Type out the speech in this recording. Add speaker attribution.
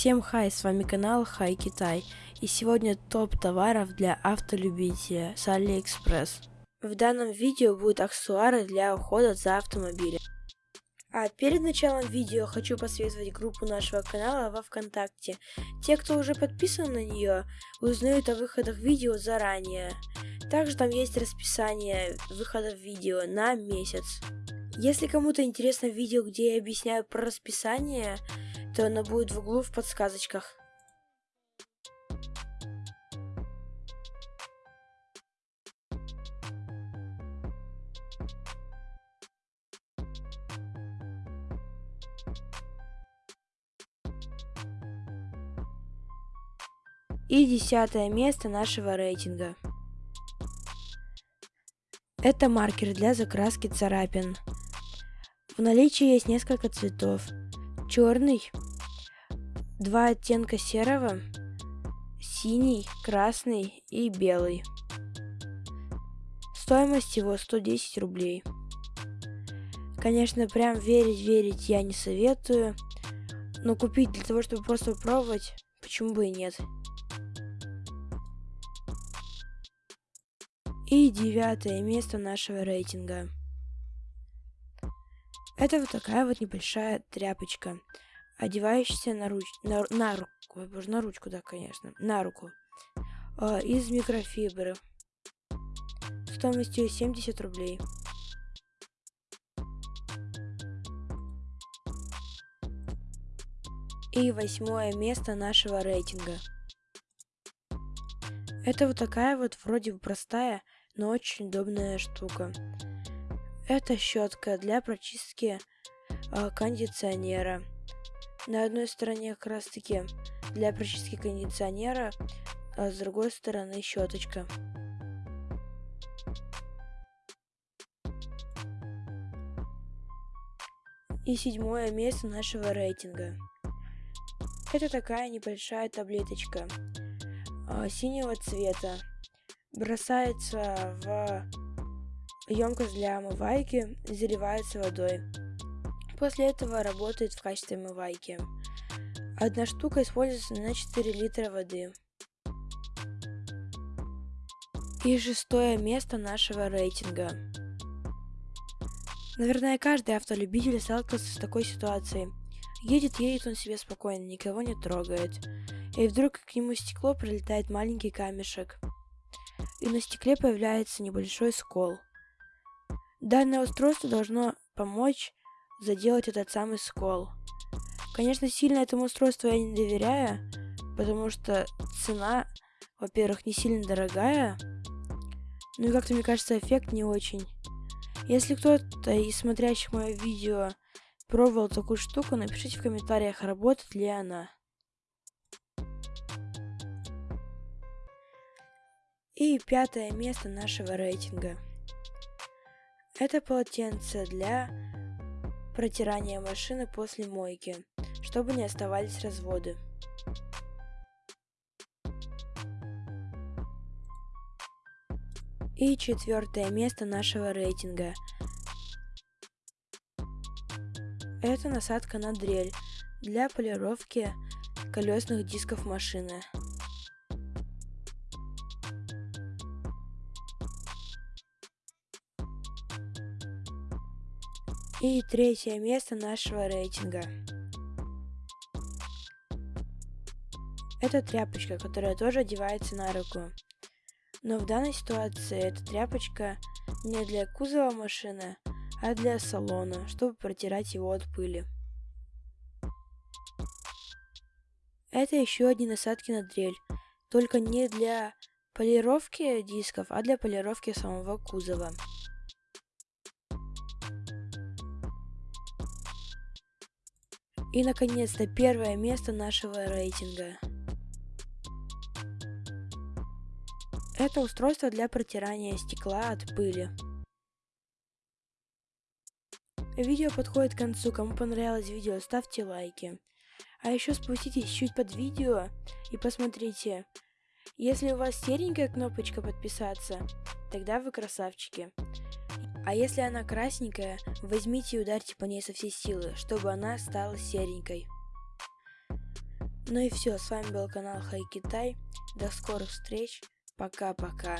Speaker 1: Всем хай, с вами канал Хай Китай, и сегодня топ товаров для автолюбителя с Алиэкспресс. В данном видео будут аксессуары для ухода за автомобилем. А перед началом видео хочу посоветовать группу нашего канала во Вконтакте. Те, кто уже подписан на нее, узнают о выходах видео заранее. Также там есть расписание выходов видео на месяц. Если кому-то интересно видео, где я объясняю про расписание, то оно будет в углу в подсказочках. И десятое место нашего рейтинга. Это маркер для закраски царапин. В наличии есть несколько цветов. Черный, два оттенка серого, синий, красный и белый. Стоимость его 110 рублей. Конечно, прям верить-верить я не советую, но купить для того, чтобы просто попробовать, почему бы и нет. И девятое место нашего рейтинга. Это вот такая вот небольшая тряпочка, одевающаяся на, руч... на, на руку, боже, на ручку, да, конечно, на руку, э, из микрофибры, стоимостью 70 рублей. И восьмое место нашего рейтинга. Это вот такая вот вроде бы простая, но очень удобная штука. Это щетка для прочистки э, кондиционера. На одной стороне как раз таки для прочистки кондиционера, а с другой стороны щеточка. И седьмое место нашего рейтинга. Это такая небольшая таблеточка э, синего цвета бросается в емкость для омывайки, заливается водой. После этого работает в качестве омывайки. Одна штука используется на 4 литра воды. И шестое место нашего рейтинга. Наверное, каждый автолюбитель сталкивался с такой ситуацией. Едет, едет он себе спокойно, никого не трогает. И вдруг к нему стекло прилетает маленький камешек и на стекле появляется небольшой скол. Данное устройство должно помочь заделать этот самый скол. Конечно, сильно этому устройству я не доверяю, потому что цена, во-первых, не сильно дорогая, ну и как-то, мне кажется, эффект не очень. Если кто-то из смотрящих мое видео пробовал такую штуку, напишите в комментариях, работает ли она. И пятое место нашего рейтинга. Это полотенце для протирания машины после мойки, чтобы не оставались разводы. И четвертое место нашего рейтинга. Это насадка на дрель для полировки колесных дисков машины. И третье место нашего рейтинга. Это тряпочка, которая тоже одевается на руку. Но в данной ситуации эта тряпочка не для кузова машины, а для салона, чтобы протирать его от пыли. Это еще одни насадки на дрель, только не для полировки дисков, а для полировки самого кузова. И, наконец-то, первое место нашего рейтинга. Это устройство для протирания стекла от пыли. Видео подходит к концу. Кому понравилось видео, ставьте лайки. А еще спуститесь чуть под видео и посмотрите. Если у вас серенькая кнопочка подписаться, тогда вы красавчики. А если она красненькая, возьмите и ударьте по ней со всей силы, чтобы она стала серенькой. Ну и все, с вами был канал Хай Китай. До скорых встреч. Пока-пока.